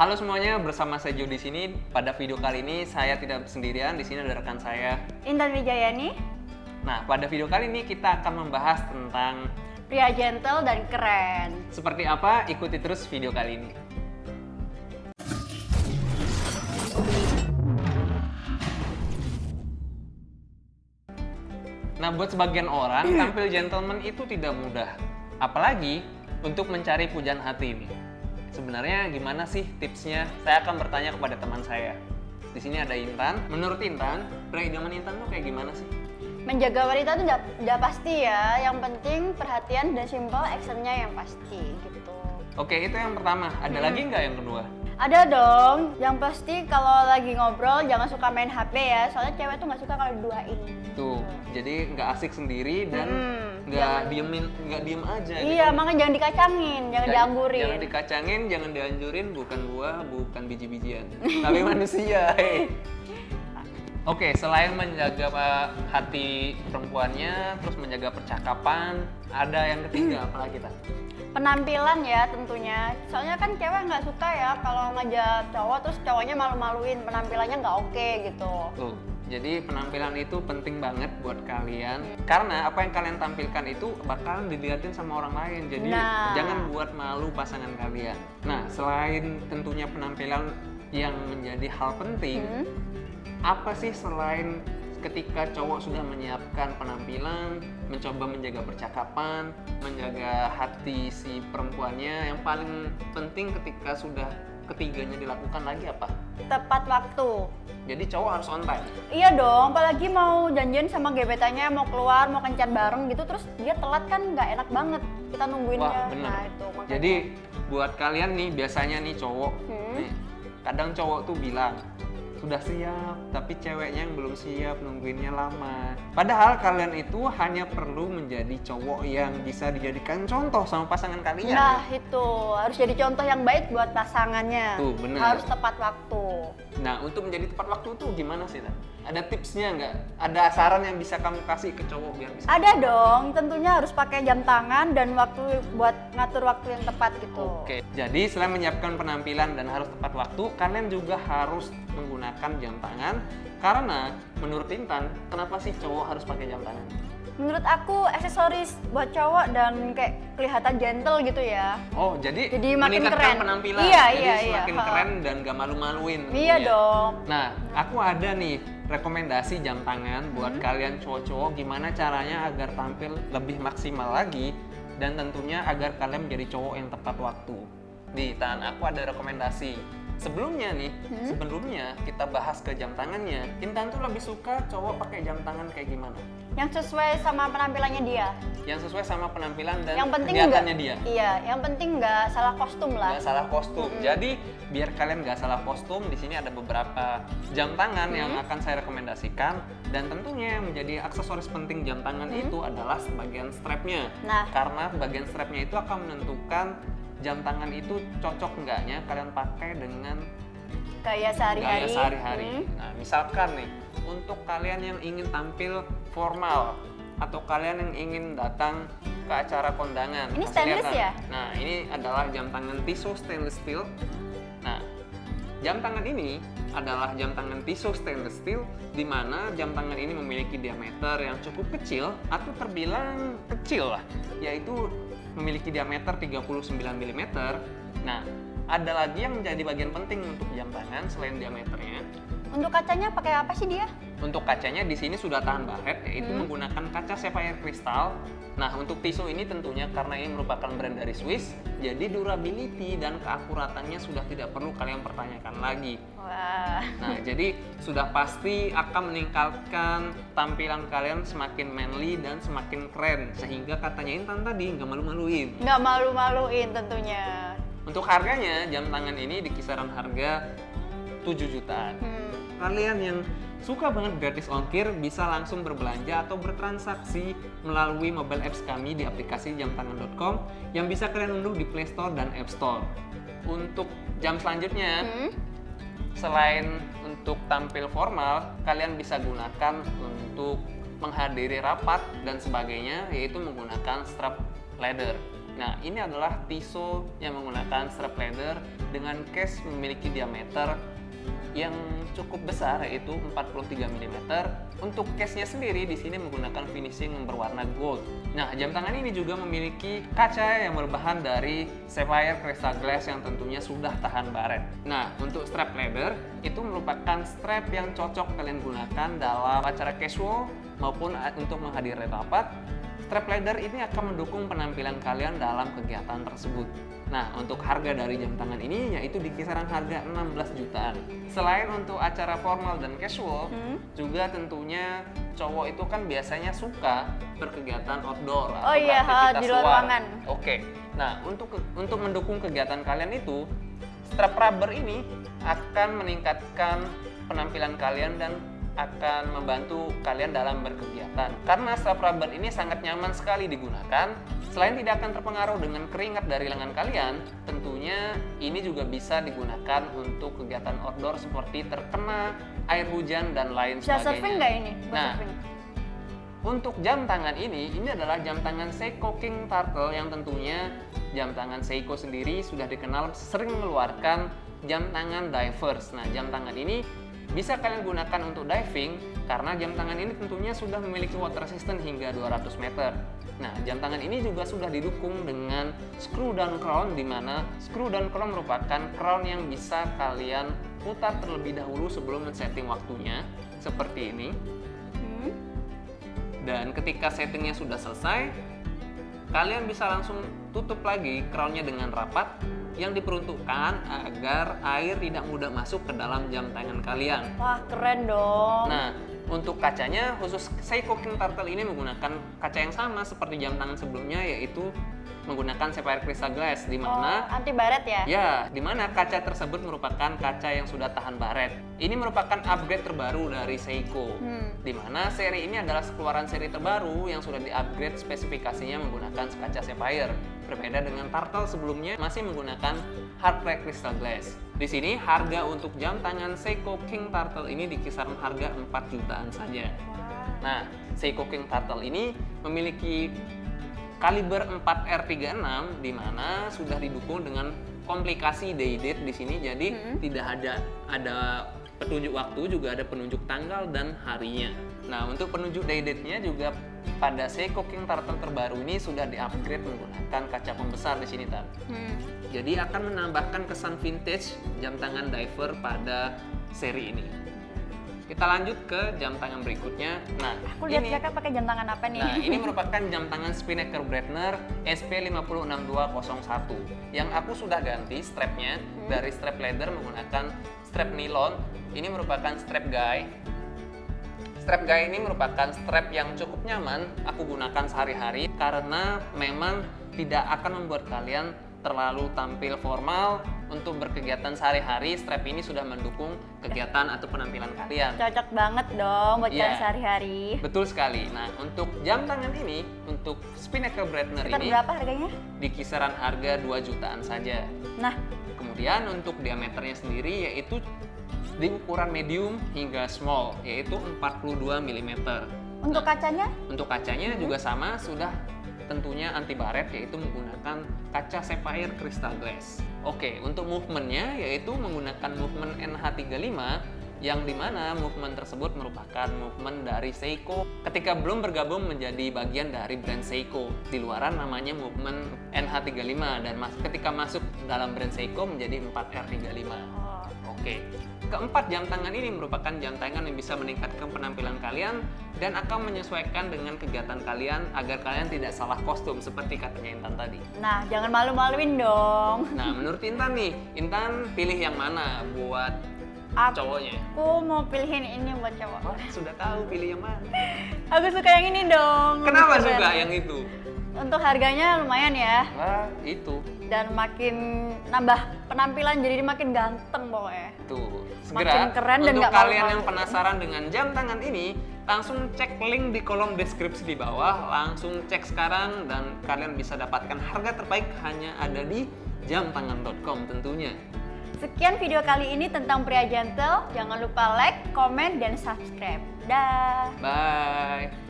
Halo semuanya, bersama saya Jo di sini. Pada video kali ini saya tidak sendirian, di sini ada rekan saya. Intan Wijayani, Nah, pada video kali ini kita akan membahas tentang pria gentle dan keren. seperti apa. Ikuti terus video kali ini. Nah, buat sebagian orang, tampil gentleman itu tidak mudah. Apalagi untuk mencari pujaan hati ini. Sebenarnya gimana sih tipsnya? Saya akan bertanya kepada teman saya. Di sini ada Intan. Menurut Intan, pria idaman Intan tuh kayak gimana sih? Menjaga wanita itu udah pasti ya. Yang penting perhatian dan simple, actionnya yang pasti gitu. Oke, itu yang pertama. Ada Hmm. lagi nggak yang kedua? Ada dong. Yang pasti kalau lagi ngobrol jangan suka main HP ya. Soalnya cewek tuh nggak suka kalau diduain. Tuh, jadi nggak asik sendiri dan Hmm, nggak diemin, nggak diem aja. Iya, makanya jangan dikacangin, jangan dianggurin. Jangan dikacangin, jangan dianjurin, bukan buah, bukan biji-bijian, tapi manusia. hei. Oke, selain menjaga Pak, hati perempuannya, terus menjaga percakapan, ada yang ketiga apa lagi kita? Penampilan ya tentunya. Soalnya kan cewek nggak suka ya kalau ngajak cowok terus cowoknya malu-maluin, penampilannya nggak oke gitu. Tuh, jadi penampilan itu penting banget buat kalian karena apa yang kalian tampilkan itu bakalan dilihatin sama orang lain. Jadi Nah. jangan buat malu pasangan kalian. Nah, selain tentunya penampilan yang menjadi hal penting, Hmm. apa sih selain ketika cowok sudah menyiapkan penampilan, mencoba menjaga percakapan, menjaga hati si perempuannya, yang paling penting ketika sudah ketiganya dilakukan lagi apa? Tepat waktu. Jadi cowok harus on time. Iya dong, apalagi mau janjian sama gebetannya mau keluar, mau kencan bareng gitu, terus dia telat kan nggak enak banget kita nungguinnya. Wah, bener. Nah itu makanya. Jadi buat kalian nih biasanya nih cowok, Hmm. nih, kadang cowok tuh bilang sudah siap, tapi ceweknya yang belum siap nungguinnya lama. Padahal kalian itu hanya perlu menjadi cowok yang bisa dijadikan contoh sama pasangan kalian. Nah itu harus jadi contoh yang baik buat pasangannya. Tuh, bener. Harus tepat waktu. Nah, untuk menjadi tepat waktu tuh gimana sih, Tan? Ada tipsnya nggak? Ada saran yang bisa kamu kasih ke cowok biar bisa? Ada dong, tentunya harus pakai jam tangan dan waktu buat ngatur waktu yang tepat gitu. Oke, jadi selain menyiapkan penampilan dan harus tepat waktu, kalian juga harus menggunakan jam tangan. Karena menurut Intan, kenapa sih cowok harus pakai jam tangan? Menurut aku aksesoris buat cowok dan kayak kelihatan gentle gitu ya. Oh, jadi, Jadi makin meningkatkan keren. penampilan. Iya, jadi iya, iya. semakin Ha. keren dan gak malu-maluin. Iya tentunya. dong. Nah, aku ada nih rekomendasi jam tangan buat Hmm. kalian cowok-cowok gimana caranya agar tampil lebih maksimal lagi dan tentunya agar kalian menjadi cowok yang tepat waktu. Di Tan, aku ada rekomendasi. Sebelumnya nih, Hmm. sebelumnya kita bahas ke jam tangannya. Intan tuh lebih suka cowok pakai jam tangan kayak gimana? Yang sesuai sama penampilannya dia. Yang sesuai sama penampilan dan yang penting kegiatannya dia. Iya, yang penting nggak salah kostum lah. nggak salah kostum. Jadi biar kalian nggak salah kostum, di sini ada beberapa jam tangan yang Hmm. akan saya rekomendasikan dan tentunya yang menjadi aksesoris penting jam tangan Hmm. itu adalah sebagian strapnya. Nah. karena bagian strapnya itu akan menentukan jam tangan itu cocok enggaknya kalian pakai dengan Gaya sehari-hari. gaya sehari-hari. Hmm. Nah, misalkan nih, untuk kalian yang ingin tampil formal atau kalian yang ingin datang ke acara kondangan. Ini stainless lihat, ya? Nah, ini adalah jam tangan Tissot stainless steel. Nah, jam tangan ini adalah jam tangan Tissot stainless steel di mana jam tangan ini memiliki diameter yang cukup kecil atau terbilang kecil lah, yaitu memiliki diameter 39 mm. Nah, ada lagi yang menjadi bagian penting untuk jam tangan selain diameternya. Untuk kacanya pakai apa sih dia? Untuk kacanya di sini sudah tahan baret, yaitu Hmm. menggunakan kaca sapphire kristal. Nah, untuk tisu ini tentunya karena ini merupakan brand dari Swiss, jadi durability dan keakuratannya sudah tidak perlu kalian pertanyakan lagi. Wah. Nah, jadi sudah pasti akan meningkatkan tampilan kalian semakin manly dan semakin keren, sehingga katanya Intan tadi nggak malu-maluin. Nggak malu-maluin tentunya. Untuk harganya, jam tangan ini di kisaran harga 7 jutaan. Hmm. Kalian yang suka banget gratis ongkir bisa langsung berbelanja atau bertransaksi melalui mobile apps kami di aplikasi jamtangan.com yang bisa kalian unduh di Play Store dan App Store. Untuk jam selanjutnya, Hmm. Selain untuk tampil formal, kalian bisa gunakan untuk menghadiri rapat dan sebagainya, yaitu menggunakan strap leather. Nah, ini adalah Tissot yang menggunakan strap leather dengan case memiliki diameter yang cukup besar yaitu 43 mm. Untuk case-nya sendiri di sini menggunakan finishing yang berwarna gold. Nah, jam tangan ini juga memiliki kaca yang berbahan dari sapphire crystal glass yang tentunya sudah tahan baret. Nah, untuk strap leather itu merupakan strap yang cocok kalian gunakan dalam acara casual maupun untuk menghadiri rapat Strap leather ini akan mendukung penampilan kalian dalam kegiatan tersebut. Nah, untuk harga dari jam tangan ini yaitu di kisaran harga 16 jutaan. Selain untuk acara formal dan casual, hmm? juga tentunya cowok itu kan biasanya suka berkegiatan outdoor oh, atau iya, beraktivitas di luar ruangan. Oke. Nah, untuk untuk mendukung kegiatan kalian itu, strap rubber ini akan meningkatkan penampilan kalian dan akan membantu kalian dalam berkegiatan. Karena strap rubber ini sangat nyaman sekali digunakan, selain tidak akan terpengaruh dengan keringat dari lengan kalian, tentunya ini juga bisa digunakan untuk kegiatan outdoor seperti terkena air hujan dan lain bisa sebagainya. surfing nggak ini? nah, surfing. untuk jam tangan ini, ini adalah jam tangan Seiko King Turtle yang tentunya jam tangan Seiko sendiri sudah dikenal sering mengeluarkan jam tangan divers. Nah, jam tangan ini bisa kalian gunakan untuk diving karena jam tangan ini tentunya sudah memiliki water resistance hingga 200 meter. Nah, jam tangan ini juga sudah didukung dengan screw down crown di mana screw down crown merupakan crown yang bisa kalian putar terlebih dahulu sebelum men-setting waktunya seperti ini. Hmm. Dan ketika settingnya sudah selesai, kalian bisa langsung tutup lagi crownnya dengan rapat yang diperuntukkan agar air tidak mudah masuk ke dalam jam tangan kalian. Wah, keren dong. Nah, untuk kacanya khusus Seiko King Turtle ini menggunakan kaca yang sama seperti jam tangan sebelumnya yaitu menggunakan sapphire crystal glass di mana oh, anti baret ya? Ya, di mana kaca tersebut merupakan kaca yang sudah tahan baret. Ini merupakan upgrade terbaru dari Seiko. Hmm. Di mana seri ini adalah keluaran seri terbaru yang sudah di-upgrade spesifikasinya menggunakan kaca sapphire. Berbeda dengan Turtle sebelumnya masih menggunakan hard black crystal glass. Di sini harga untuk jam tangan Seiko King Turtle ini di kisaran harga 4 jutaan saja. Nah, Seiko King Turtle ini memiliki kaliber 4R36 di mana sudah didukung dengan komplikasi day date di sini jadi hmm. tidak ada ada petunjuk waktu juga ada penunjuk tanggal dan harinya. Nah, untuk penunjuk day date-nya juga pada Seiko King Turtle terbaru ini sudah di-upgrade menggunakan kaca pembesar di sini, Tan. Hmm. Jadi akan menambahkan kesan vintage jam tangan diver pada seri ini. Kita lanjut ke jam tangan berikutnya. Nah, aku lihat ini, pakai jam tangan apa nih? Nah, ini merupakan jam tangan Spinnaker Breitner SP506201 yang aku sudah ganti strapnya hmm. dari strap leather menggunakan strap nilon. Ini merupakan strap guy. Strap guy ini merupakan strap yang cukup nyaman aku gunakan sehari-hari karena memang tidak akan membuat kalian terlalu tampil formal untuk berkegiatan sehari-hari strap ini sudah mendukung kegiatan atau penampilan kalian cocok banget dong buat yeah. sehari-hari betul sekali nah untuk jam tangan ini untuk Spinnaker Breitner ini berapa harganya? di kisaran harga 2 jutaan saja nah kemudian untuk diameternya sendiri yaitu di ukuran medium hingga small yaitu 42 mm untuk nah, kacanya? Untuk kacanya hmm. juga sama sudah tentunya anti baret yaitu menggunakan kaca sapphire crystal glass. Oke, untuk movementnya yaitu menggunakan movement NH35 yang di mana movement tersebut merupakan movement dari Seiko ketika belum bergabung menjadi bagian dari brand Seiko di luaran namanya movement NH35 dan ketika masuk dalam brand Seiko menjadi 4R35 oke keempat jam tangan ini merupakan jam tangan yang bisa meningkatkan penampilan kalian dan akan menyesuaikan dengan kegiatan kalian agar kalian tidak salah kostum seperti katanya Intan tadi. Nah, jangan malu-maluin dong. Nah, menurut Intan nih, Intan pilih yang mana buat Aku, cowoknya? Aku mau pilihin ini buat cowok. Oh, sudah tahu pilih yang mana? Aku suka yang ini dong. Kenapa suka yang itu? Untuk harganya lumayan ya. Wah, itu. Dan makin nambah penampilan jadi makin ganteng pokoknya. Tuh, segera makin keren dan untuk kalian yang penasaran dengan jam tangan ini, langsung cek link di kolom deskripsi di bawah, langsung cek sekarang dan kalian bisa dapatkan harga terbaik hanya ada di jamtangan.com tentunya. Sekian video kali ini tentang pria gentle. Jangan lupa like, komen, dan subscribe. Dah. Bye.